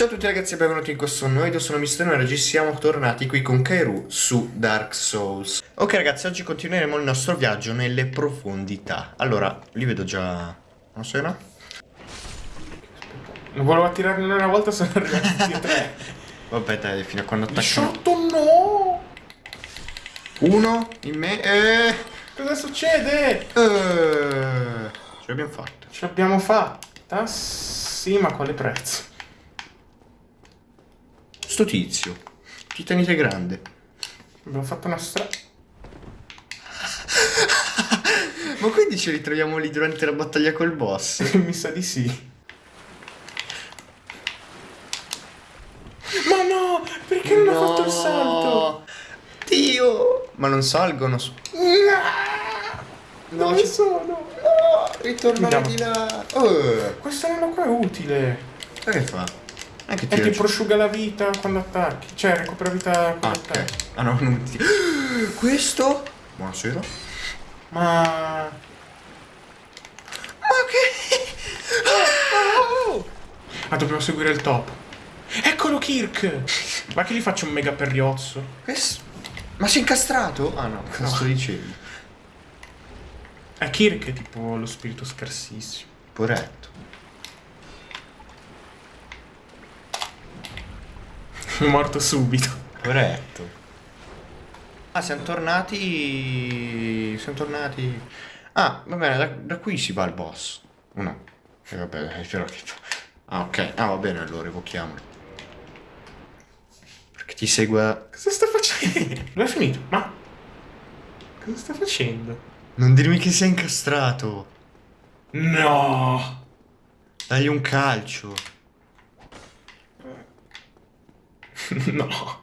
Ciao a tutti ragazzi e benvenuti in questo nuovo video, sono Mister e oggi siamo tornati qui con Kairu su Dark Souls Ok ragazzi, oggi continueremo il nostro viaggio nelle profondità Allora, li vedo già... non so no? Non volevo attirarne una volta, sono arrivati tutti e tre Vabbè dai, fino a quando attaccano 18 no! Uno, in me, e... Cosa succede? Eh, ce l'abbiamo fatta Ce l'abbiamo fatta? Sì, ma quale prezzo? Sto tizio, titanite grande Abbiamo fatto una strada... Ma quindi ci ritroviamo lì durante la battaglia col boss? Mi sa di sì. Ma no! Perché non ho fatto il salto? Dio! Ma non salgono su... No, No, Dove ci- sono? No! Ritornare Andiamo. di là. Oh, Questo nano qua è utile. sai che fa? Anche È tira che giù. prosciuga la vita quando attacchi. Cioè, recupera vita Ah, quando ok. attacchi. Ah no, non ti... Questo? Buonasera. Ma... Ma che... Oh! Ah, dobbiamo seguire il top. Eccolo Kirk! Ma che gli faccio un mega perriozzo? Ma sei incastrato? Ah no, cosa No. sto dicendo? Eh, Kirk è tipo lo spirito scarsissimo. Poretto. È morto subito. Poretto. Ah, siamo tornati... Siamo tornati... Ah, va bene, da, da qui si va al boss. O no? E vabbè, è vero che... Ah, ok. Ah, va bene, allora evochiamolo. Perché ti segue... Cosa sta facendo? Lo è finito? Ma... Cosa sta facendo? Non dirmi che sei incastrato. No! Dagli un calcio. No.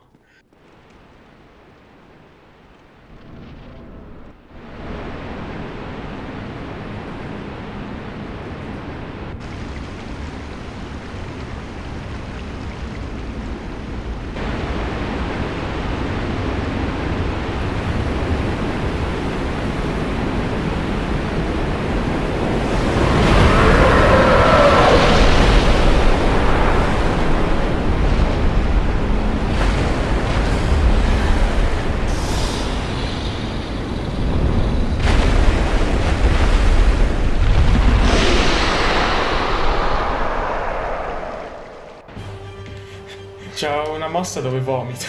C'ha una mossa dove vomita.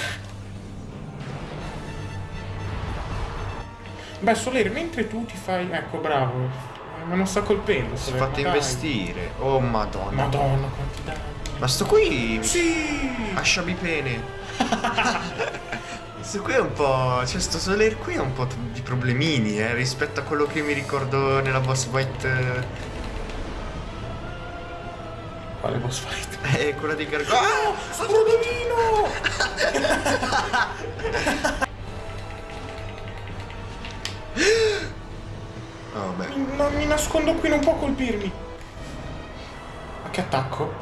Beh, Soler, mentre tu ti fai... Ecco, bravo. Ma non sta colpendo, Si è Soler, fatto dai. investire. Oh, madonna. Madonna, quanti danni. Ma sto qui... Sì! A sciabipene. Questo qui è un po'... Cioè, sto Soler qui è un po' di problemini, eh, rispetto a quello che mi ricordo nella boss fight... eh, Quale boss fight? Eh, quella di Gargoyle. Ah! Brodolino! Oh, vabbè. Non mi nascondo qui, non può colpirmi. Ma che attacco?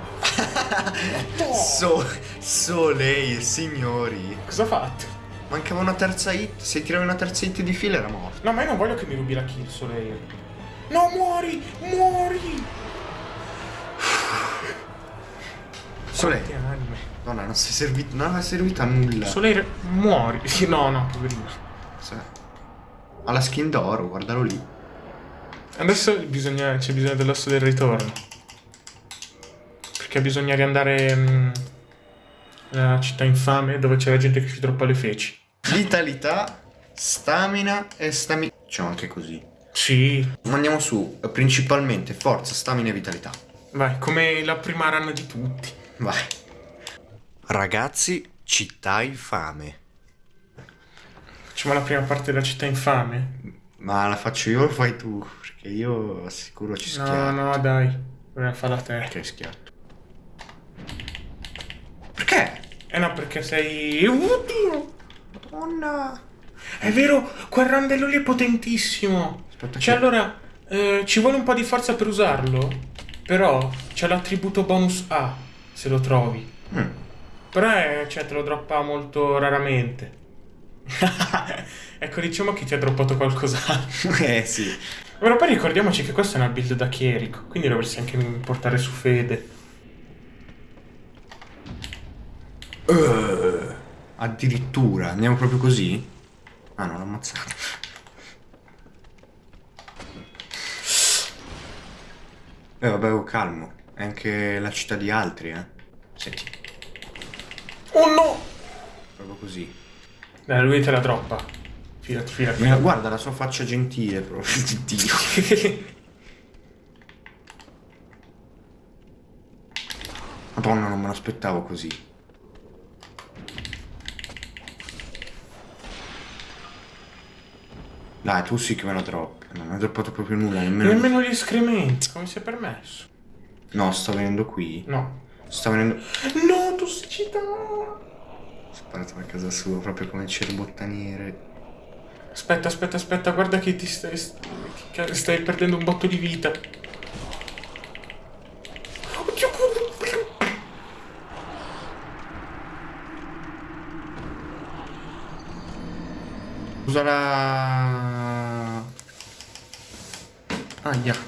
No! So... Soleil, signori. Cosa ha fatto? Mancava una terza hit. Se tiravi una terza hit di fila era morto. No, ma io non voglio che mi rubi la kill, Soleil. No, muori! Muori! Soleil. Donna, non sei servito... Non è servito a nulla. Soleil, muori. No, no, poverino. Sì. Ha la skin d'oro, guardalo lì. Adesso bisogna, c'è bisogno dell'osso del ritorno. Perché bisogna riandare mm, nella città infame dove c'è la gente che si troppa le feci. Vitalità, stamina e stamina. Diciamo anche così. Sì, andiamo su, principalmente forza, stamina e vitalità. vai, come la prima run di tutti. Vai. Ragazzi, città infame. Facciamo la prima parte della città infame. Ma la faccio io o fai tu? Perché io sicuro ci No, schiatto. no, dai. Dobbiamo farla te. Perché schiatto? Perché? Eh no, perché sei... Oddio! Madonna. È vero, quel randello lì è potentissimo. Aspetta Cioè, che- allora, eh, ci vuole un po' di forza per usarlo. Però c'è l'attributo bonus A, se lo trovi. Mm. Però è, cioè, te lo droppa molto raramente. ecco, diciamo che ti ha droppato qualcos'altro. Eh sì. Però poi ricordiamoci che questa è una build da chierico, quindi dovresti anche portare su fede. Eh, addirittura, andiamo proprio così? Ah no, l'ho ammazzato. Eh vabbè, oh, calmo. È anche la città di altri, eh. Senti, Oh no! proprio così. Dai, lui te la droppa. Fidati, fidati. Ma guarda la sua faccia gentile, proprio. Dio. Madonna, non me l'aspettavo così. Dai, tu sì che me la droppi. Non hai droppato proprio nulla, nemmeno... Nemmeno gli escrementi, come si è permesso? No, sta venendo qui. No. Sta venendo... No, tossicità! Sparato a casa sua, proprio come il cerbottaniere. Aspetta, aspetta, aspetta, guarda che ti stai, che stai perdendo un botto di vita. Oddio, Usa la... Aia.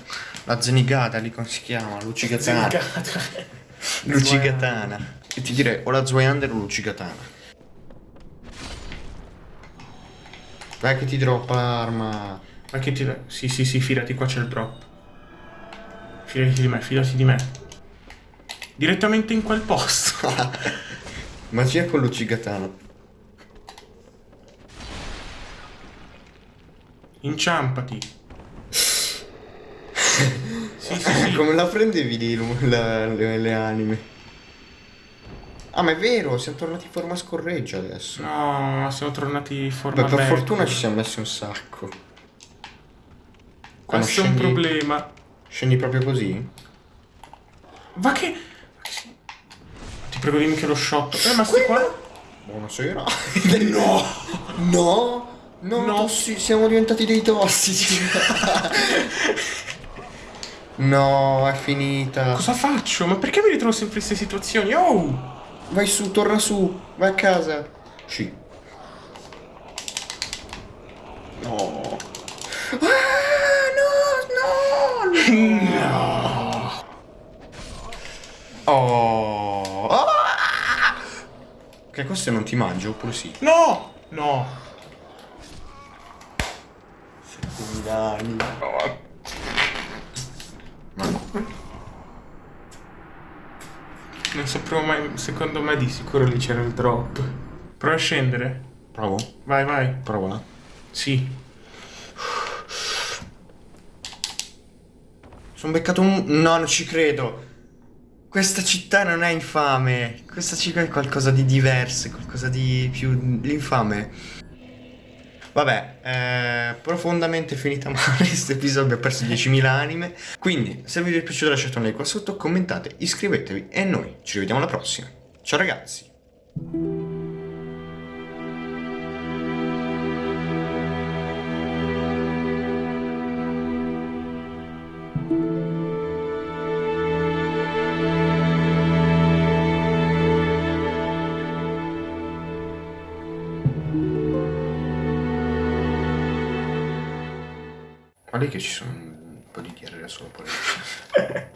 La zenigata, lì come si chiama? Lucigatana. Zenicata. Lucigatana. E ti direi o la Zweiander o Lucigatana. Vai che ti droppa l'arma. Ma che ti... Sì, sì, sì, fidati, qua c'è il drop. Fidati di me, fidati di me. Direttamente in quel posto. Magia con Lucigatana. Inciampati. Sì, sì, sì. Come la prendevi lì lu- la- le, le anime? Ah, ma è vero, siamo tornati in forma scorreggia adesso. No, siamo tornati in forma Beh, per becco. fortuna ci siamo messi un sacco. Quando Questo è un scendi- problema. Scendi proprio così? Va che... Ti prego dimmi che lo shot. Eh, ma sti qua... Buonasera. no! No! No, No. siamo diventati dei tossici. no, è finita. Cosa faccio? Ma perché mi ritrovo sempre in queste situazioni? Oh! Vai su, torna su, vai a casa. Sì. No. Ah, no, no, no. Oh. Ah! Che questo non ti mangio oppure sì? No! No! Dai. Non sapevo mai... Secondo me di sicuro lì c'era il drop. Prova a scendere. Provo? Vai, vai. Prova. Sì. Sono beccato un... No, non ci credo. Questa città non è infame. Questa città è qualcosa di diverso, qualcosa di più... L'infame. Vabbè, eh, profondamente finita male questo episodio, ho perso 10.000 anime. Quindi, se il video vi è piaciuto lasciate un like qua sotto, commentate, iscrivetevi e noi ci rivediamo alla prossima. Ciao ragazzi! Guardi che ci sono un po' di diarrea solo per